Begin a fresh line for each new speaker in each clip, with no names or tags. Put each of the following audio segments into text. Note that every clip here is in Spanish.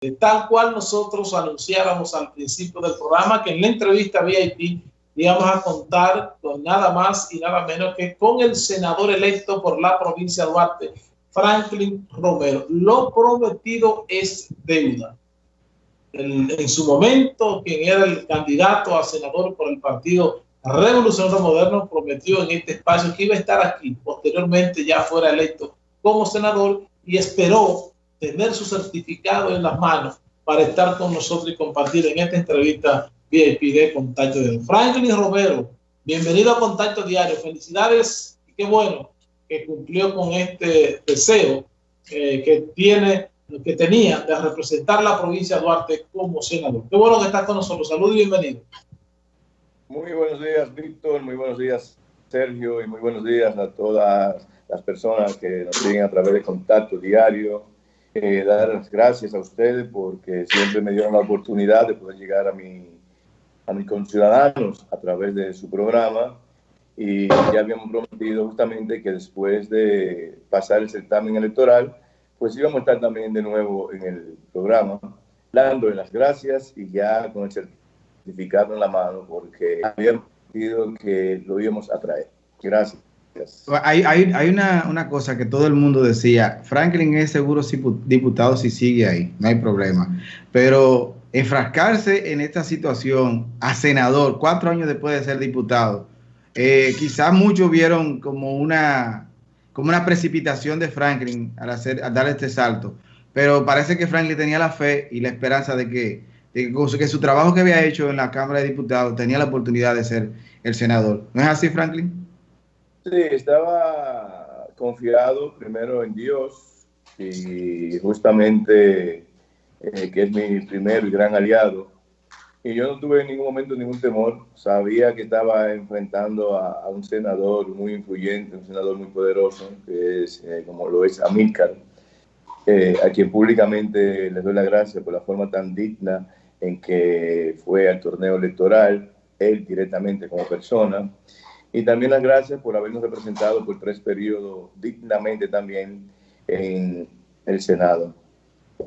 de tal cual nosotros anunciáramos al principio del programa que en la entrevista VIP íbamos a contar con nada más y nada menos que con el senador electo por la provincia de Duarte, Franklin Romero. Lo prometido es deuda. en su momento, quien era el candidato a senador por el Partido Revolucionario Moderno, prometió en este espacio que iba a estar aquí. Posteriormente ya fuera electo como senador y esperó tener su certificado en las manos para estar con nosotros y compartir en esta entrevista VIP de Contacto Diario. Franklin Romero, bienvenido a Contacto Diario. Felicidades y qué bueno que cumplió con este deseo eh, que tiene que tenía de representar la provincia de Duarte como senador. Qué bueno que estás con nosotros. Saludos y bienvenido.
Muy buenos días, Víctor. Muy buenos días, Sergio. Y muy buenos días a todas las personas que nos siguen a través de Contacto Diario eh, dar las gracias a ustedes porque siempre me dieron la oportunidad de poder llegar a, mi, a mis conciudadanos a través de su programa y ya habíamos prometido justamente que después de pasar el certamen electoral, pues íbamos a estar también de nuevo en el programa, dándole las gracias y ya con el certificado en la mano porque habíamos prometido que lo íbamos a traer. Gracias.
Hay, hay, hay una, cosa que todo el mundo decía, Franklin es seguro diputado si sigue ahí, no hay problema. Pero enfrascarse en esta situación a senador, cuatro años después de ser diputado, eh, quizás muchos vieron como una, como una precipitación de Franklin al, hacer, al dar este salto. Pero parece que Franklin tenía la fe y la esperanza de que, de que su trabajo que había hecho en la Cámara de Diputados tenía la oportunidad de ser el senador. ¿No es así, Franklin?
Sí, estaba confiado primero en Dios y justamente eh, que es mi primer gran aliado. Y yo no tuve en ningún momento ningún temor. Sabía que estaba enfrentando a, un senador muy influyente, un senador muy poderoso, que es eh, como lo es Amílcar, eh, a quien públicamente le doy la gracia por la forma tan digna en que fue al torneo electoral, él directamente como persona. Y también las gracias por habernos representado por tres periodos dignamente también en el Senado.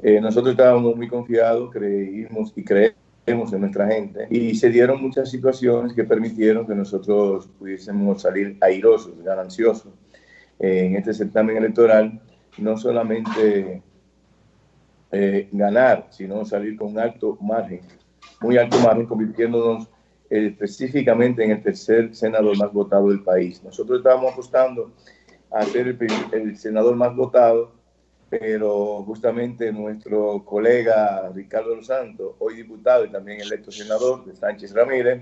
Eh, nosotros estábamos muy confiados, creímos y creemos en nuestra gente y se dieron muchas situaciones que permitieron que nosotros pudiésemos salir airosos, gananciosos en este certamen electoral, no solamente eh, ganar, sino salir con alto margen, muy alto margen, convirtiéndonos específicamente en el tercer senador más votado del país. Nosotros estábamos apostando a ser el, senador más votado, pero justamente nuestro colega Ricardo Los Santos, hoy diputado y también electo senador de Sánchez Ramírez,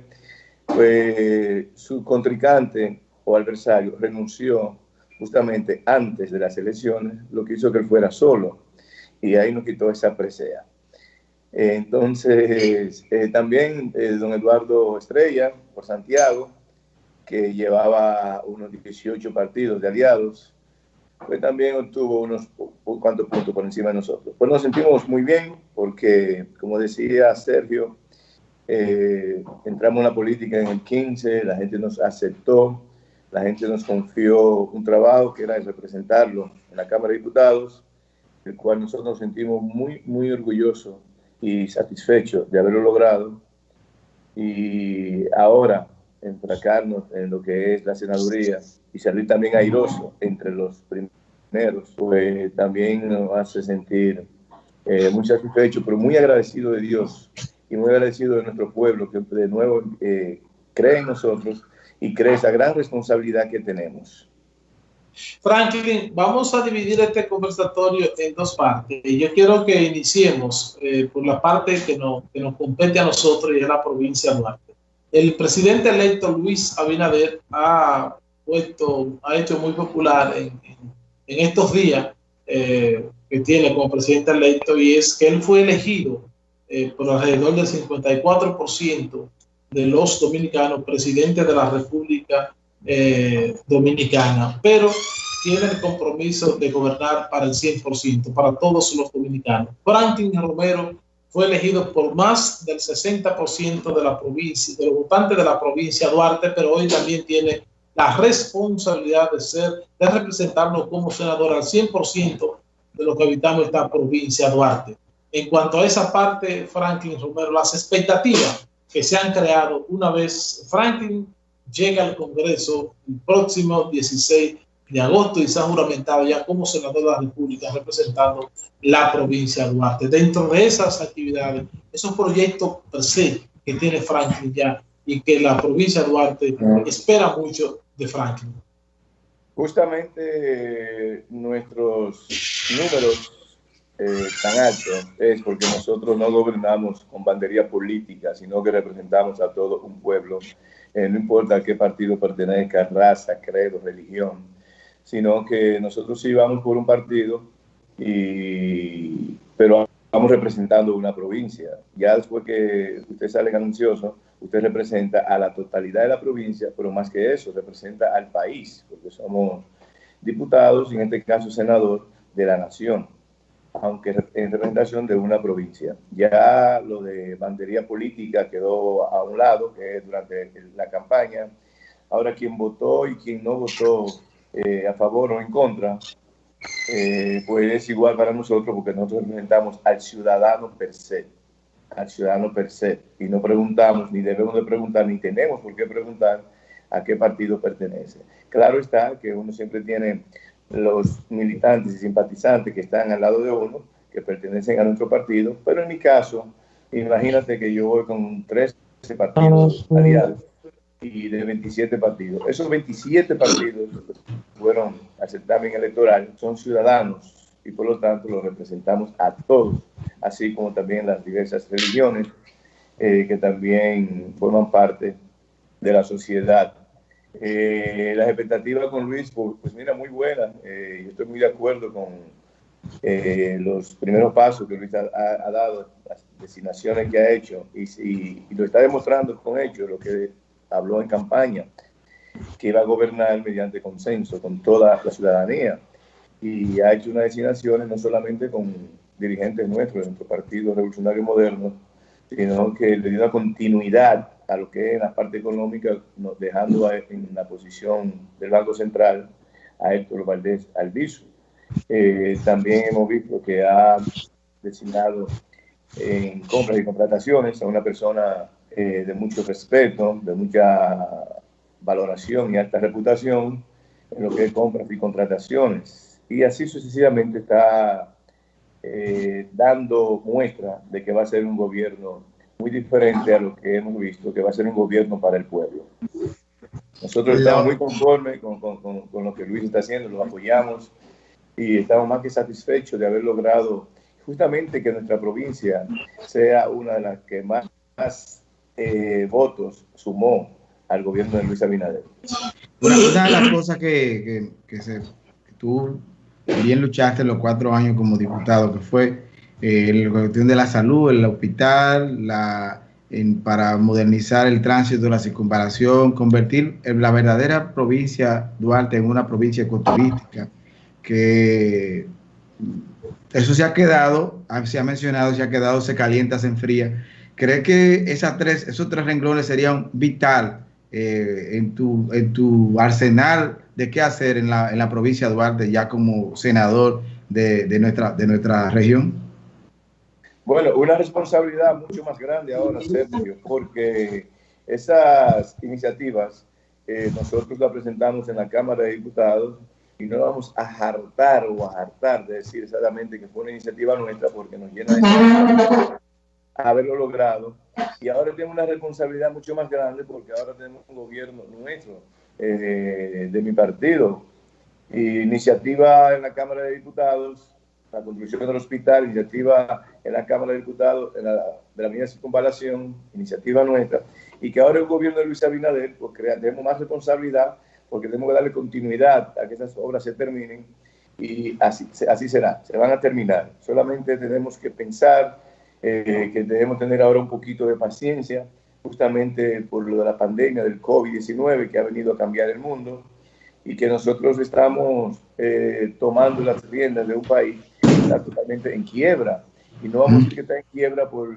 pues su contrincante o adversario renunció justamente antes de las elecciones, lo que hizo que él fuera solo y ahí nos quitó esa presea. Entonces, eh, también eh, don Eduardo Estrella, por Santiago, que llevaba unos 18 partidos de aliados, pues también obtuvo unos cuantos puntos por encima de nosotros. Pues nos sentimos muy bien porque, como decía Sergio, eh, entramos en la política en el 15, la gente nos aceptó, la gente nos confió un trabajo que era representarlo en la Cámara de Diputados, el cual nosotros nos sentimos muy, muy orgullosos y satisfecho de haberlo logrado. Y ahora enfracarnos en lo que es la senaduría y salir también airoso entre los primeros, pues también nos hace sentir eh, muy satisfecho, pero muy agradecido de Dios y muy agradecido de nuestro pueblo que de nuevo eh, cree en nosotros y cree esa gran responsabilidad que tenemos.
Franklin, vamos a dividir este conversatorio en dos partes. Yo quiero que iniciemos eh, por la parte que nos, que nos compete a nosotros y es la provincia de Duarte. El presidente electo Luis Abinader ha puesto, ha hecho muy popular en, en, estos días eh, que tiene como presidente electo y es que él fue elegido eh, por alrededor del 54% de los dominicanos presidente de la República eh, dominicana, pero tiene el compromiso de gobernar para el 100%, para todos los dominicanos. Franklin Romero fue elegido por más del 60% de la provincia, de los votantes de la provincia Duarte, pero hoy también tiene la responsabilidad de ser, de representarnos como senador al 100% de los que habitamos esta provincia Duarte. en cuanto a esa parte, Franklin Romero, las expectativas que se han creado una vez Franklin llega al Congreso el próximo 16 de agosto y se ha juramentado ya como senador de la República representando la provincia de Duarte. Dentro de esas actividades, esos proyectos per se que tiene Franklin ya y que la provincia de Duarte espera mucho de Franklin.
Justamente nuestros números eh, tan altos es porque nosotros no gobernamos con bandería política, sino que representamos a todo un pueblo, eh, no importa a qué partido pertenezca, raza, credo, religión, sino que nosotros sí vamos por un partido, y, pero vamos representando una provincia. Ya después que usted sale ganancioso, usted representa a la totalidad de la provincia, pero más que eso, representa al país, porque somos diputados y en este caso senador de la nación aunque en representación de una provincia. Ya lo de bandería política quedó a un lado, que es durante la campaña. Ahora, quien votó y quien no votó eh, a favor o en contra, eh, pues es igual para nosotros porque nosotros representamos al ciudadano per se, al ciudadano per se, y no preguntamos, ni debemos de preguntar, ni tenemos por qué preguntar a qué partido pertenece. Claro está que uno siempre tiene los militantes y simpatizantes que están al lado de uno, que pertenecen a nuestro partido, pero en mi caso, imagínate que yo voy con 13 partidos aliados y de 27 partidos. Esos 27 partidos fueron al certamen electoral, son ciudadanos y por lo tanto los representamos a todos, así como también las diversas religiones eh, que también forman parte de la sociedad eh, las expectativas con Luis, pues, pues mira, muy buenas. Eh, yo estoy muy de acuerdo con eh, los primeros pasos que Luis ha, dado, las designaciones que ha hecho y, lo está demostrando con hechos, lo que habló en campaña, que iba a gobernar mediante consenso con toda la ciudadanía. Y ha hecho unas designaciones no solamente con dirigentes nuestros, de nuestro Partido Revolucionario Moderno, sino que le dio una continuidad a lo que es la parte económica, dejando en la posición del Banco Central a Héctor Valdés Albizu. Eh, también hemos visto que ha designado en compras y contrataciones a una persona eh, de mucho respeto, de mucha valoración y alta reputación en lo que es compras y contrataciones. Y así sucesivamente está eh, dando muestra de que va a ser un gobierno muy diferente a lo que hemos visto, que va a ser un gobierno para el pueblo. Nosotros estamos muy conformes con, con, con, lo que Luis está haciendo, lo apoyamos y estamos más que satisfechos de haber logrado justamente que nuestra provincia sea una de las que más, eh, votos sumó al gobierno de Luis Abinader.
Una, de las cosas que, que, que, se, que tú bien luchaste los cuatro años como diputado, que fue eh, la cuestión de la salud, el hospital, la, para modernizar el tránsito, la circunvalación, convertir la verdadera provincia Duarte en una provincia ecoturística, que eso se ha quedado, se ha mencionado, se ha quedado, se calienta, se enfría. ¿Cree que esas tres, esos tres renglones serían vital eh, en, tu, en tu arsenal de qué hacer en la, en la provincia de Duarte ya como senador de, de, nuestra, de nuestra región?
Bueno, una responsabilidad mucho más grande ahora, Sergio, porque esas iniciativas eh, nosotros las presentamos en la Cámara de Diputados y no vamos a hartar o a hartar de decir exactamente que fue una iniciativa nuestra porque nos llena de haberlo logrado. Y ahora tenemos una responsabilidad mucho más grande porque ahora tenemos un gobierno nuestro, eh, de mi partido. iniciativa en la Cámara de Diputados la construcción del hospital, iniciativa en la Cámara de Diputados de la, de la Circunvalación, iniciativa nuestra, y que ahora el gobierno de Luis Abinader, pues tenemos más responsabilidad porque tenemos que darle continuidad a que esas obras se terminen y así, así será, se van a terminar. Solamente tenemos que pensar eh, que debemos tener ahora un poquito de paciencia, justamente por lo de la pandemia del COVID-19 que ha venido a cambiar el mundo y que nosotros estamos eh, tomando las riendas de un país está totalmente en quiebra. Y no vamos a decir que está en quiebra por,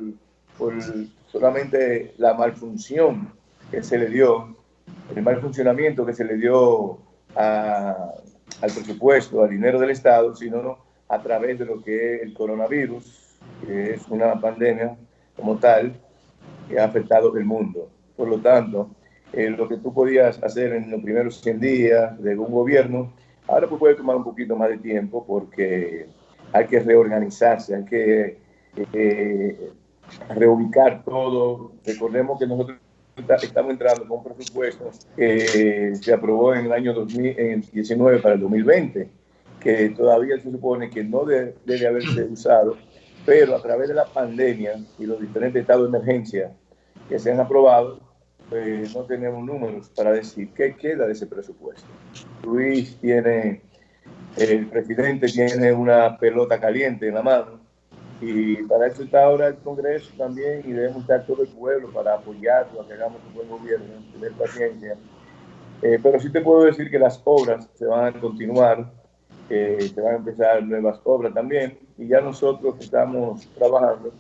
por solamente la malfunción que se le dio, el mal funcionamiento que se le dio al presupuesto, al dinero del Estado, sino a través de lo que es el coronavirus, que es una pandemia como tal que ha afectado el mundo. Por lo tanto, eh, lo que tú podías hacer en los primeros 100 días de un gobierno, ahora pues puede tomar un poquito más de tiempo porque hay que reorganizarse, hay que eh, reubicar todo. Recordemos que nosotros estamos entrando con un presupuesto que se aprobó en el año 2019 para el 2020, que todavía se supone que no debe, debe haberse usado, pero a través de la pandemia y los diferentes estados de emergencia que se han aprobado, pues no tenemos números para decir qué queda de ese presupuesto. Luis tiene, el presidente tiene una pelota caliente en la mano y para eso está ahora el Congreso también y debemos estar todo el pueblo para apoyarlo, a que hagamos un buen gobierno, tener paciencia. Eh, pero sí te puedo decir que las obras se van a continuar, eh, se van a empezar nuevas obras también y ya nosotros estamos trabajando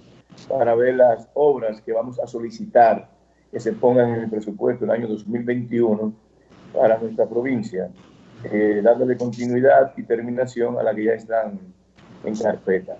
para ver las obras que vamos a solicitar que se pongan en el presupuesto el año 2021 para nuestra provincia, eh, dándole continuidad y terminación a la que ya están en carpeta.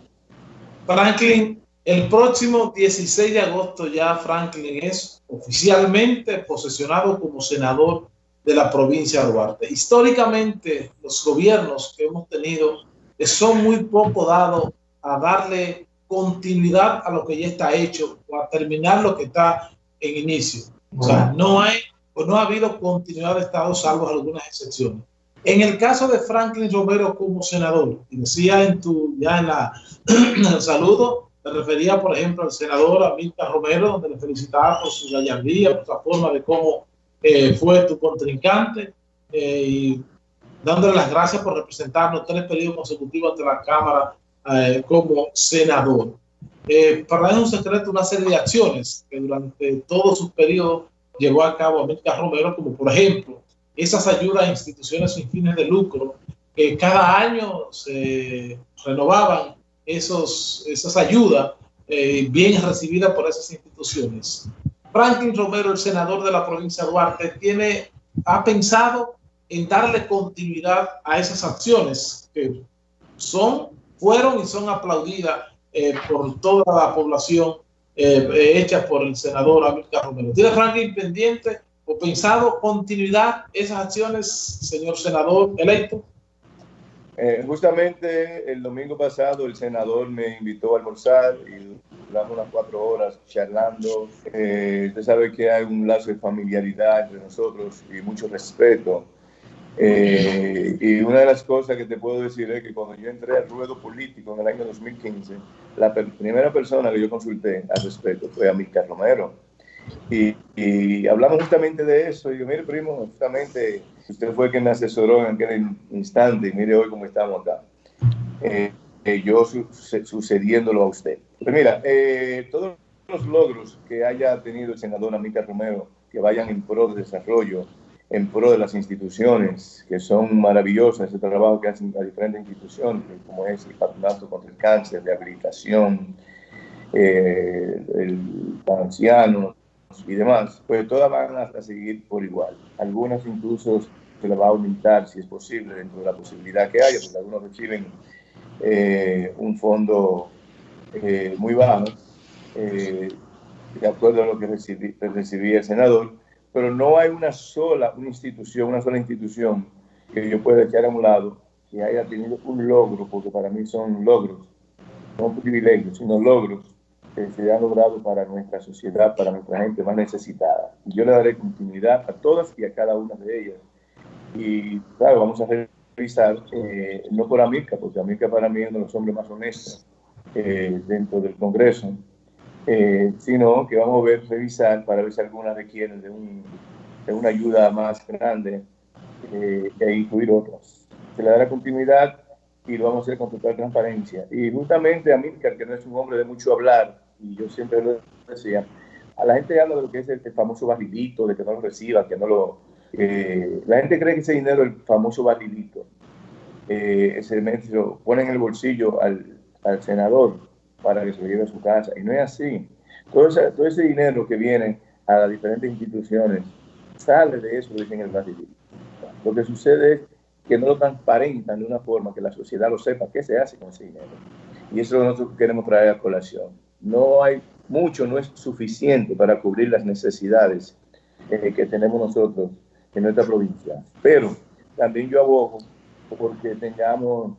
Franklin, el próximo 16 de agosto ya Franklin es oficialmente posesionado como senador de la provincia de Duarte. Históricamente, los gobiernos que hemos tenido son muy poco dados a darle continuidad a lo que ya está hecho o a terminar lo que está en inicio. O sea, no hay o no ha habido continuidad de Estado salvo algunas excepciones. En el caso de Franklin Romero como senador, decía en tu, ya en, la, el saludo, me refería, por ejemplo, al senador Amílcar Romero, donde le felicitaba por su gallardía, por la forma de cómo eh, fue tu contrincante, eh, y dándole las gracias por representarnos tres periodos consecutivos ante la Cámara eh, como senador. Eh, para dar un secreto, una serie de acciones que durante todo su periodo llevó a cabo América Romero, como por ejemplo esas ayudas a instituciones sin fines de lucro, que cada año se renovaban esos, esas ayudas eh, bien recibidas por esas instituciones. Franklin Romero, el senador de la provincia de Duarte, tiene, ha pensado en darle continuidad a esas acciones que son, fueron y son aplaudidas eh, por toda la población eh, eh, hecha por el senador Amílcar Romero. ¿Tiene Franklin pendiente o pensado continuidad esas acciones, señor senador electo?
justamente el domingo pasado el senador me invitó a almorzar y duramos unas cuatro horas charlando. usted sabe que hay un lazo de familiaridad entre nosotros y mucho respeto. Eh, y una de las cosas que te puedo decir es que cuando yo entré al ruedo político en el año 2015, la primera persona que yo consulté al respecto fue Amílcar Romero. Y, y, hablamos justamente de eso. Y yo, mire, primo, justamente usted fue quien me asesoró en aquel instante y mire hoy cómo estamos acá. Eh, eh, yo su, sucediéndolo a usted. Pues mira, todos los logros que haya tenido el senador Amílcar Romero que vayan en pro de desarrollo, en pro de las instituciones, que son maravillosas, ese trabajo que hacen las diferentes instituciones, como es el patronato contra el cáncer, rehabilitación, eh, el anciano y demás, pues todas van a, seguir por igual. Algunas incluso se las va a aumentar, si es posible, dentro de la posibilidad que haya, porque algunos reciben eh, un fondo eh, muy bajo, de acuerdo a lo que recibía el senador, pero no hay una sola una institución, una sola institución que yo pueda echar a un lado que haya tenido un logro, porque para mí son logros, no privilegios, sino logros que se han logrado para nuestra sociedad, para nuestra gente más necesitada. Yo le daré continuidad a todas y a cada una de ellas. Y claro, vamos a revisar, eh, no por América, porque América para mí es uno de los hombres más honestos eh, dentro del Congreso, eh, sino que vamos a ver, revisar para ver si algunas requieren de, un, de una ayuda más grande eh, e incluir otras. Se le dará continuidad y lo vamos a hacer con total transparencia. Y justamente a que no es un hombre de mucho hablar, y yo siempre lo decía, a la gente habla de lo que es el, famoso barrilito, de que no lo reciba, que no lo... Eh, la gente cree que ese dinero, el famoso barrilito, eh, ese lo pone en el bolsillo al, al senador para que se lo lleve a su casa. Y no es así. Todo ese, todo ese dinero que viene a las diferentes instituciones sale de eso, dicen el Brasil. Lo que sucede es que no lo transparentan de una forma que la sociedad lo sepa qué se hace con ese dinero. Y eso es lo que nosotros queremos traer a colación. No hay mucho, no es suficiente para cubrir las necesidades eh, que tenemos nosotros en nuestra provincia. Pero también yo abogo porque tengamos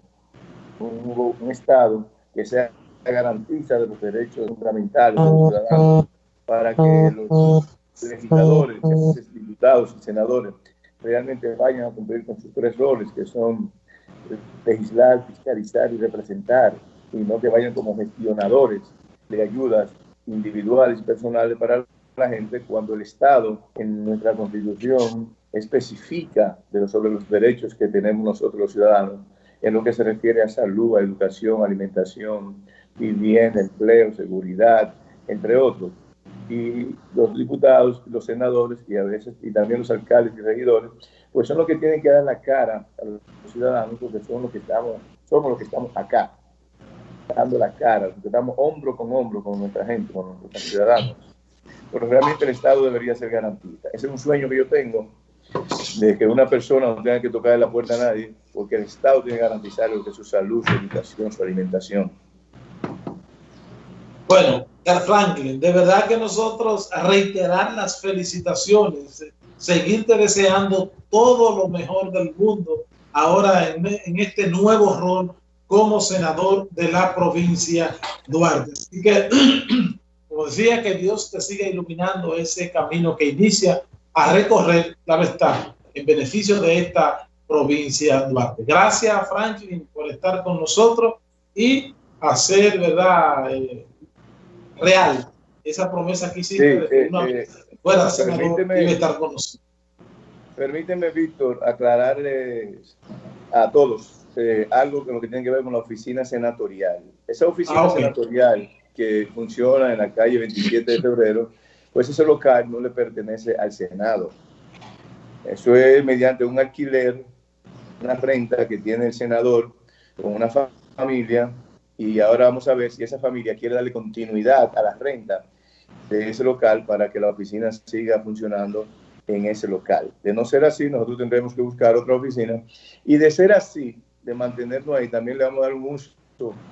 un, un Estado que sea garantiza de los derechos fundamentales de los ciudadanos para que los legisladores, diputados y senadores realmente vayan a cumplir con sus tres roles, que son legislar, fiscalizar y representar, y no que vayan como gestionadores de ayudas individuales y personales para la gente, cuando el Estado en nuestra Constitución especifica de sobre los derechos que tenemos nosotros los ciudadanos en lo que se refiere a salud, a educación, alimentación, vivienda, empleo, seguridad, entre otros. Y los diputados, los senadores y a veces y también los alcaldes y regidores, pues son los que tienen que dar la cara a los ciudadanos porque son los que estamos, somos los que estamos acá, dando la cara, estamos hombro con hombro con nuestra gente, con nuestros ciudadanos. Pero realmente el Estado debería ser garantista. Ese es un sueño que yo tengo de que una persona no tenga que tocar la puerta a nadie, porque el Estado tiene que garantizar lo que es su salud, su educación, su alimentación.
Bueno, Franklin, de verdad que nosotros reiterar las felicitaciones, seguirte deseando todo lo mejor del mundo ahora en, en este nuevo rol como senador de la provincia Duarte. Así que, como decía, que Dios te siga iluminando ese camino que inicia a recorrer, la está, en beneficio de esta provincia Duarte. Gracias, Franklin, por estar con nosotros y hacer, ¿verdad?, eh, real esa promesa que hiciste de que una eh, fuera estar con nosotros.
Permíteme, Víctor, aclararles a todos eh, algo que lo que tiene que ver con la oficina senatorial. Esa oficina ah, senatorial que funciona en la calle 27 de febrero, pues ese local no le pertenece al Senado. Eso es mediante un alquiler, una renta que tiene el senador con una familia y ahora vamos a ver si esa familia quiere darle continuidad a la renta de ese local para que la oficina siga funcionando en ese local. De no ser así, nosotros tendremos que buscar otra oficina y de ser así, de mantenernos ahí, también le vamos a dar un uso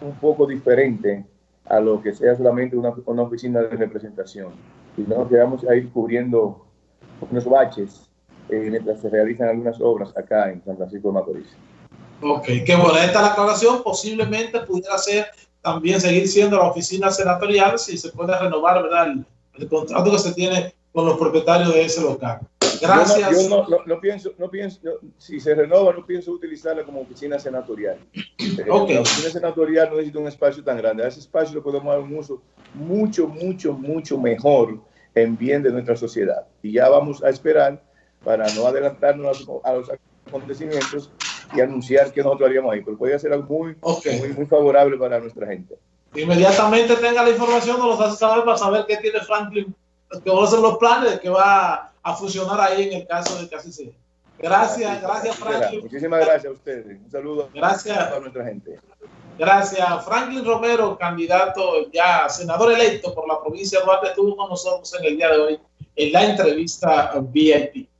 un poco diferente a lo que sea solamente una, una oficina de representación. Y no quedamos a ir cubriendo unos baches eh, mientras se realizan algunas obras acá en San Francisco de Macorís.
Ok, qué buena esta la aclaración. Posiblemente pudiera ser también seguir siendo la oficina senatorial si se puede renovar ¿verdad? El, contrato que se tiene con los propietarios de ese local. Gracias.
Yo no, no, pienso, no pienso si se renova, no pienso utilizarla como oficina senatorial. Okay. La oficina senatorial no necesita un espacio tan grande. A ese espacio le podemos dar un uso mucho, mucho, mucho mejor en bien de nuestra sociedad. Y ya vamos a esperar para no adelantarnos a los acontecimientos y anunciar que nosotros haríamos ahí, pero puede ser algo muy, muy, muy, favorable para nuestra gente.
Inmediatamente tenga la información, nos los hace saber para saber qué tiene Franklin, que van a ser los planes que va a funcionar ahí en el caso de que así sea. Gracias, gracias Franklin.
Muchísimas gracias a ustedes. Un saludo
gracias.
a nuestra gente.
Gracias. Franklin Romero, candidato ya senador electo por la provincia de Duarte, estuvo con nosotros en el día de hoy en la entrevista VIP.